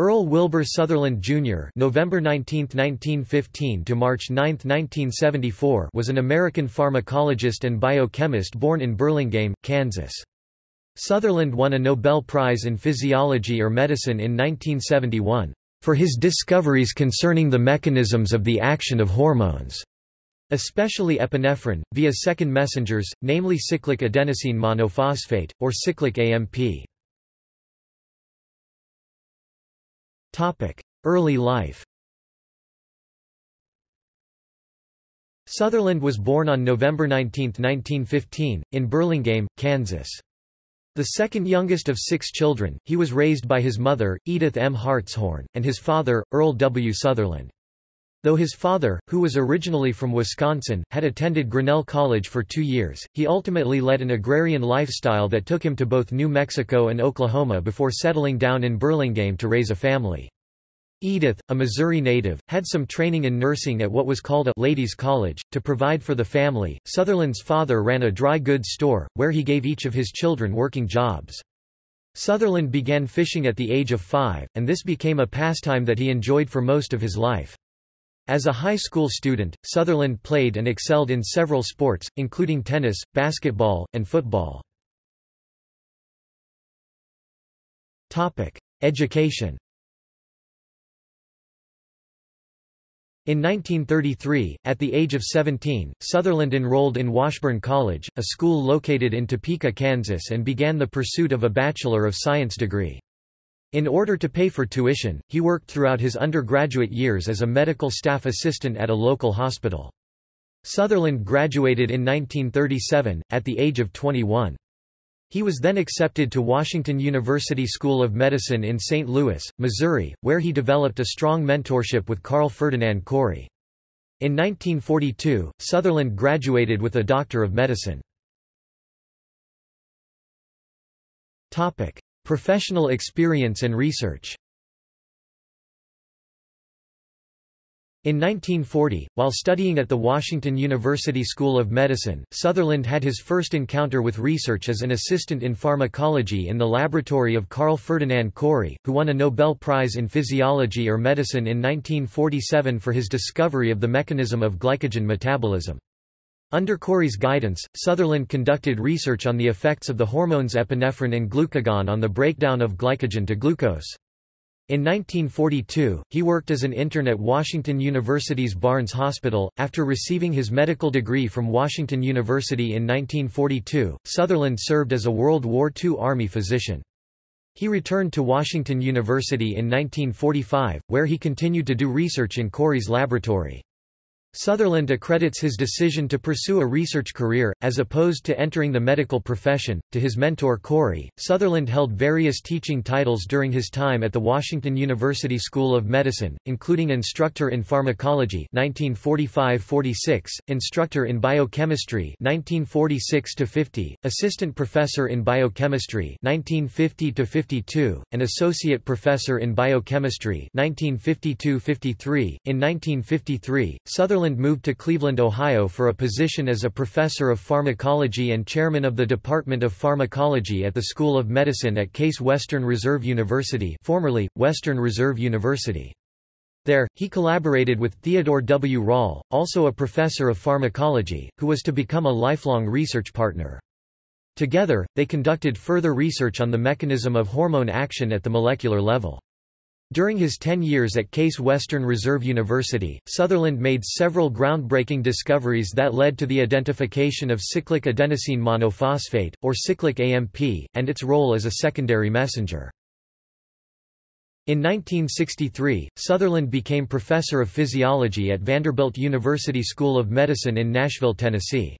Earl Wilbur Sutherland Jr. (November 19, 1915 to March 9, 1974) was an American pharmacologist and biochemist born in Burlingame, Kansas. Sutherland won a Nobel Prize in Physiology or Medicine in 1971 for his discoveries concerning the mechanisms of the action of hormones, especially epinephrine, via second messengers, namely cyclic adenosine monophosphate, or cyclic AMP. Early life Sutherland was born on November 19, 1915, in Burlingame, Kansas. The second youngest of six children, he was raised by his mother, Edith M. Hartshorn, and his father, Earl W. Sutherland. Though his father, who was originally from Wisconsin, had attended Grinnell College for two years, he ultimately led an agrarian lifestyle that took him to both New Mexico and Oklahoma before settling down in Burlingame to raise a family. Edith, a Missouri native, had some training in nursing at what was called a ladies' college. To provide for the family, Sutherland's father ran a dry goods store, where he gave each of his children working jobs. Sutherland began fishing at the age of five, and this became a pastime that he enjoyed for most of his life. As a high school student, Sutherland played and excelled in several sports, including tennis, basketball, and football. Education In 1933, at the age of 17, Sutherland enrolled in Washburn College, a school located in Topeka, Kansas and began the pursuit of a Bachelor of Science degree. In order to pay for tuition, he worked throughout his undergraduate years as a medical staff assistant at a local hospital. Sutherland graduated in 1937, at the age of 21. He was then accepted to Washington University School of Medicine in St. Louis, Missouri, where he developed a strong mentorship with Carl Ferdinand Cori. In 1942, Sutherland graduated with a Doctor of Medicine. Professional experience and research In 1940, while studying at the Washington University School of Medicine, Sutherland had his first encounter with research as an assistant in pharmacology in the laboratory of Carl Ferdinand Cori, who won a Nobel Prize in Physiology or Medicine in 1947 for his discovery of the mechanism of glycogen metabolism. Under Cori's guidance, Sutherland conducted research on the effects of the hormones epinephrine and glucagon on the breakdown of glycogen to glucose. In 1942, he worked as an intern at Washington University's Barnes Hospital. After receiving his medical degree from Washington University in 1942, Sutherland served as a World War II Army physician. He returned to Washington University in 1945, where he continued to do research in Cori's laboratory. Sutherland accredits his decision to pursue a research career, as opposed to entering the medical profession, to his mentor Cori. Sutherland held various teaching titles during his time at the Washington University School of Medicine, including Instructor in Pharmacology 1945-46, Instructor in Biochemistry 1946-50, Assistant Professor in Biochemistry 1950-52, and Associate Professor in Biochemistry 1952-53. In 1953, Sutherland Sutherland moved to Cleveland, Ohio for a position as a professor of pharmacology and chairman of the Department of Pharmacology at the School of Medicine at Case Western Reserve University formerly, Western Reserve University. There, he collaborated with Theodore W. Rall, also a professor of pharmacology, who was to become a lifelong research partner. Together, they conducted further research on the mechanism of hormone action at the molecular level. During his 10 years at Case Western Reserve University, Sutherland made several groundbreaking discoveries that led to the identification of cyclic adenosine monophosphate, or cyclic AMP, and its role as a secondary messenger. In 1963, Sutherland became professor of physiology at Vanderbilt University School of Medicine in Nashville, Tennessee.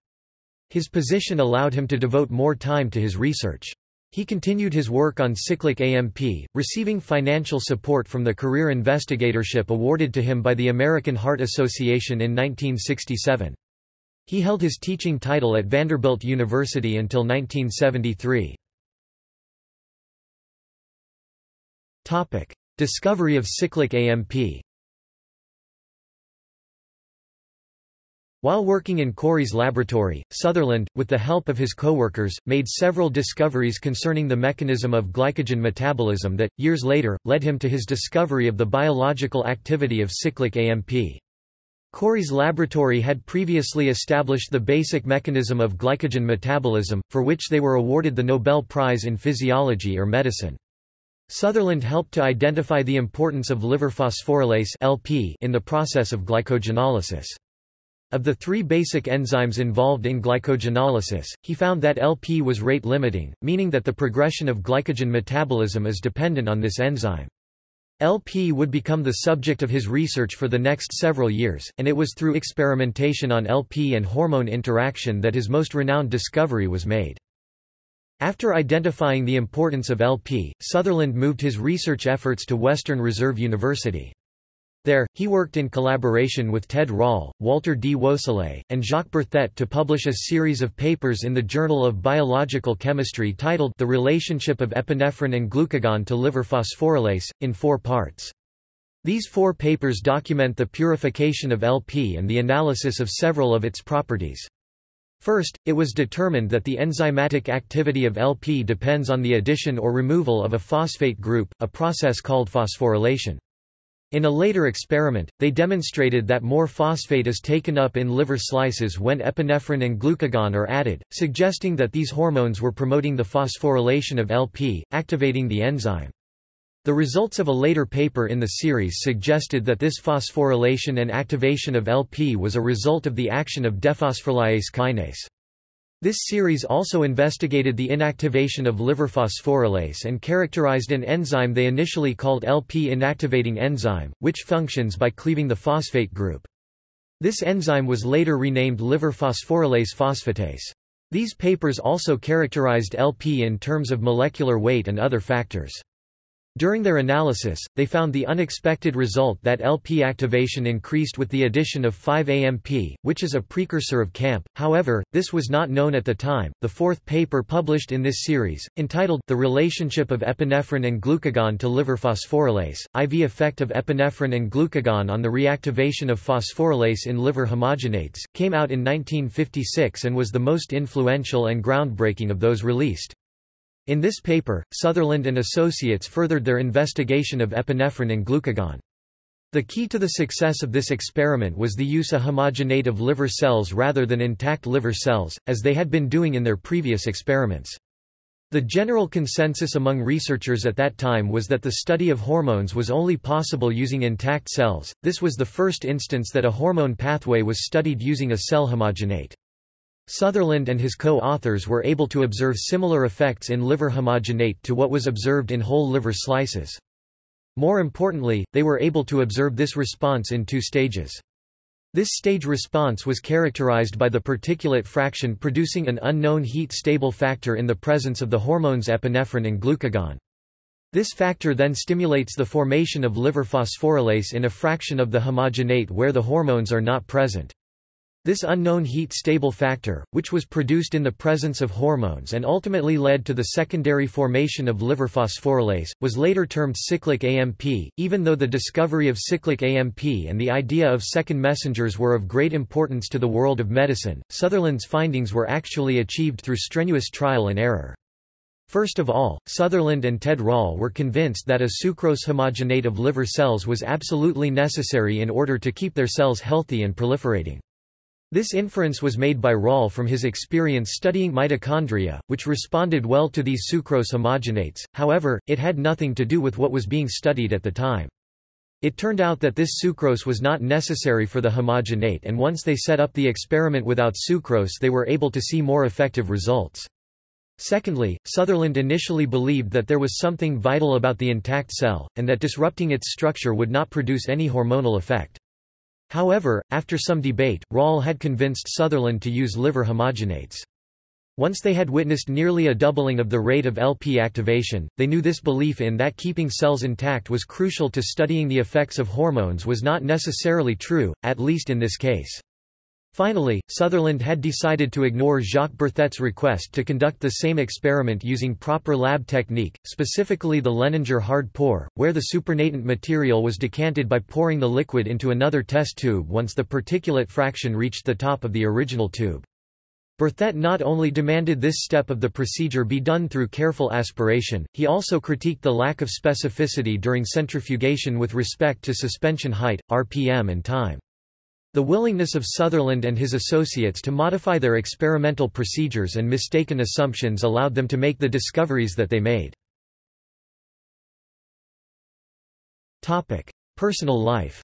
His position allowed him to devote more time to his research. He continued his work on cyclic AMP, receiving financial support from the Career Investigatorship awarded to him by the American Heart Association in 1967. He held his teaching title at Vanderbilt University until 1973. Discovery of cyclic AMP While working in Cori's laboratory, Sutherland, with the help of his coworkers, made several discoveries concerning the mechanism of glycogen metabolism that, years later, led him to his discovery of the biological activity of cyclic AMP. Cori's laboratory had previously established the basic mechanism of glycogen metabolism, for which they were awarded the Nobel Prize in Physiology or Medicine. Sutherland helped to identify the importance of liver phosphorylase in the process of glycogenolysis. Of the three basic enzymes involved in glycogenolysis, he found that LP was rate limiting, meaning that the progression of glycogen metabolism is dependent on this enzyme. LP would become the subject of his research for the next several years, and it was through experimentation on LP and hormone interaction that his most renowned discovery was made. After identifying the importance of LP, Sutherland moved his research efforts to Western Reserve University. There, he worked in collaboration with Ted Rall, Walter D. Wosilait, and Jacques Berthet to publish a series of papers in the Journal of Biological Chemistry titled The Relationship of Epinephrine and Glucagon to Liver Phosphorylase, in four parts. These four papers document the purification of LP and the analysis of several of its properties. First, it was determined that the enzymatic activity of LP depends on the addition or removal of a phosphate group, a process called phosphorylation. In a later experiment, they demonstrated that more phosphate is taken up in liver slices when epinephrine and glucagon are added, suggesting that these hormones were promoting the phosphorylation of LP, activating the enzyme. The results of a later paper in the series suggested that this phosphorylation and activation of LP was a result of the action of dephosphorylase kinase. This series also investigated the inactivation of liver phosphorylase and characterized an enzyme they initially called LP inactivating enzyme, which functions by cleaving the phosphate group. This enzyme was later renamed liver phosphorylase phosphatase. These papers also characterized LP in terms of molecular weight and other factors. During their analysis, they found the unexpected result that LP activation increased with the addition of 5-AMP, which is a precursor of CAMP. However, this was not known at the time. The fourth paper published in this series, entitled The Relationship of Epinephrine and Glucagon to Liver Phosphorylase, IV effect of epinephrine and glucagon on the reactivation of phosphorylase in liver homogenates, came out in 1956 and was the most influential and groundbreaking of those released. In this paper, Sutherland and associates furthered their investigation of epinephrine and glucagon. The key to the success of this experiment was the use of homogenate of liver cells rather than intact liver cells, as they had been doing in their previous experiments. The general consensus among researchers at that time was that the study of hormones was only possible using intact cells. This was the first instance that a hormone pathway was studied using a cell homogenate. Sutherland and his co-authors were able to observe similar effects in liver homogenate to what was observed in whole liver slices. More importantly, they were able to observe this response in two stages. This stage response was characterized by the particulate fraction producing an unknown heat-stable factor in the presence of the hormones epinephrine and glucagon. This factor then stimulates the formation of liver phosphorylase in a fraction of the homogenate where the hormones are not present. This unknown heat-stable factor, which was produced in the presence of hormones and ultimately led to the secondary formation of liver phosphorylase, was later termed cyclic AMP. Even though the discovery of cyclic AMP and the idea of second messengers were of great importance to the world of medicine, Sutherland's findings were actually achieved through strenuous trial and error. First of all, Sutherland and Ted Rall were convinced that a sucrose homogenate of liver cells was absolutely necessary in order to keep their cells healthy and proliferating. This inference was made by Rall from his experience studying mitochondria, which responded well to these sucrose homogenates, however, it had nothing to do with what was being studied at the time. It turned out that this sucrose was not necessary for the homogenate and once they set up the experiment without sucrose they were able to see more effective results. Secondly, Sutherland initially believed that there was something vital about the intact cell, and that disrupting its structure would not produce any hormonal effect. However, after some debate, Rall had convinced Sutherland to use liver homogenates. Once they had witnessed nearly a doubling of the rate of LP activation, they knew this belief in that keeping cells intact was crucial to studying the effects of hormones was not necessarily true, at least in this case. Finally, Sutherland had decided to ignore Jacques Berthet's request to conduct the same experiment using proper lab technique, specifically the Lehninger hard pour, where the supernatant material was decanted by pouring the liquid into another test tube once the particulate fraction reached the top of the original tube. Berthet not only demanded this step of the procedure be done through careful aspiration, he also critiqued the lack of specificity during centrifugation with respect to suspension height, RPM and time. The willingness of Sutherland and his associates to modify their experimental procedures and mistaken assumptions allowed them to make the discoveries that they made. Personal life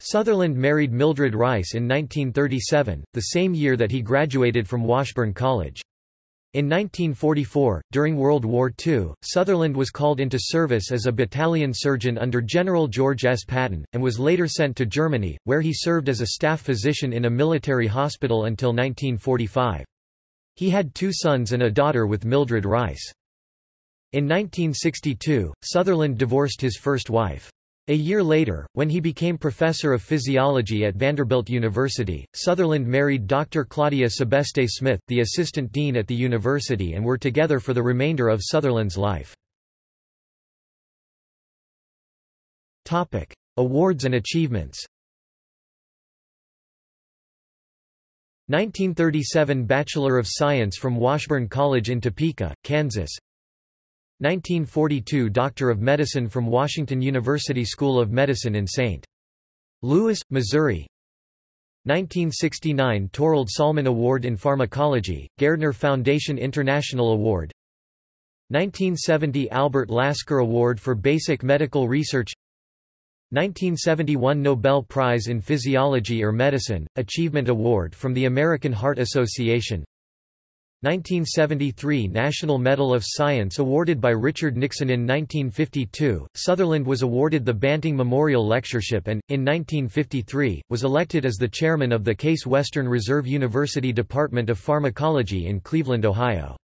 Sutherland married Mildred Rice in 1937, the same year that he graduated from Washburn College. In 1944, during World War II, Sutherland was called into service as a battalion surgeon under General George S. Patton, and was later sent to Germany, where he served as a staff physician in a military hospital until 1945. He had two sons and a daughter with Mildred Rice. In 1962, Sutherland divorced his first wife. A year later, when he became professor of physiology at Vanderbilt University, Sutherland married Dr. Claudia Sebeste Smith, the assistant dean at the university and were together for the remainder of Sutherland's life. Topic: Awards and achievements 1937 Bachelor of Science from Washburn College in Topeka, Kansas 1942 Doctor of Medicine from Washington University School of Medicine in St. Louis, Missouri. 1969 Torald Sollmann Award in Pharmacology, Gairdner Foundation International Award. 1970 Albert Lasker Award for Basic Medical Research. 1971 Nobel Prize in Physiology or Medicine, Achievement Award from the American Heart Association 1973 National Medal of Science awarded by Richard Nixon in 1952, Sutherland was awarded the Banting Memorial Lectureship and, in 1953, was elected as the chairman of the Case Western Reserve University Department of Pharmacology in Cleveland, Ohio.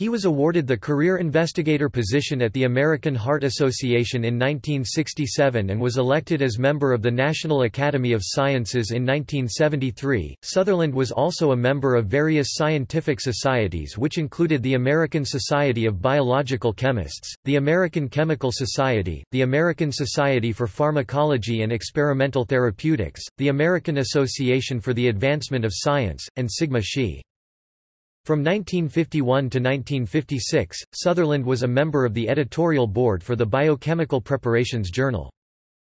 He was awarded the career investigator position at the American Heart Association in 1967 and was elected as member of the National Academy of Sciences in 1973. Sutherland was also a member of various scientific societies which included the American Society of Biological Chemists, the American Chemical Society, the American Society for Pharmacology and Experimental Therapeutics, the American Association for the Advancement of Science, and Sigma Xi. From 1951 to 1956, Sutherland was a member of the editorial board for the Biochemical Preparations Journal.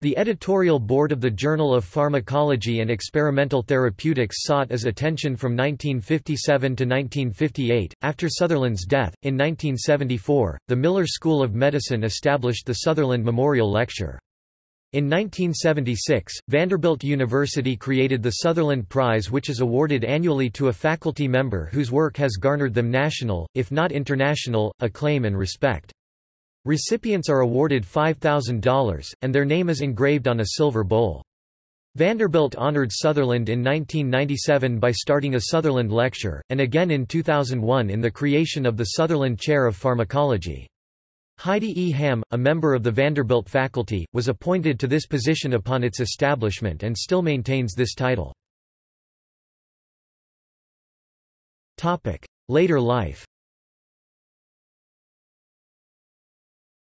The editorial board of the Journal of Pharmacology and Experimental Therapeutics sought as attention from 1957 to 1958. After Sutherland's death, in 1974, the Miller School of Medicine established the Sutherland Memorial Lecture. In 1976, Vanderbilt University created the Sutherland Prize which is awarded annually to a faculty member whose work has garnered them national, if not international, acclaim and respect. Recipients are awarded $5,000, and their name is engraved on a silver bowl. Vanderbilt honored Sutherland in 1997 by starting a Sutherland Lecture, and again in 2001 in the creation of the Sutherland Chair of Pharmacology. Heidi E. Hamm, a member of the Vanderbilt faculty, was appointed to this position upon its establishment and still maintains this title. Later life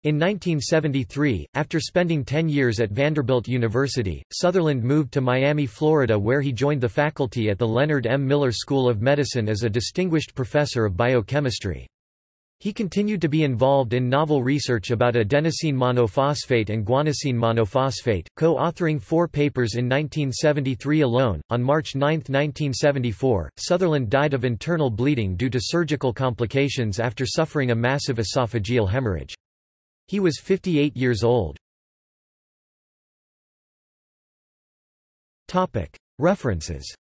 In 1973, after spending 10 years at Vanderbilt University, Sutherland moved to Miami, Florida where he joined the faculty at the Leonard M. Miller School of Medicine as a distinguished professor of biochemistry. He continued to be involved in novel research about adenosine monophosphate and guanosine monophosphate, co-authoring four papers in 1973 alone. On March 9, 1974, Sutherland died of internal bleeding due to surgical complications after suffering a massive esophageal hemorrhage. He was 58 years old. Topic: References.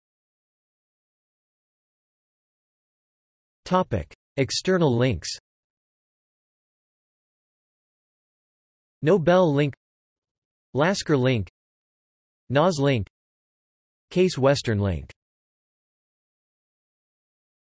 Topic: External links. Nobel link Lasker link NAS link Case Western link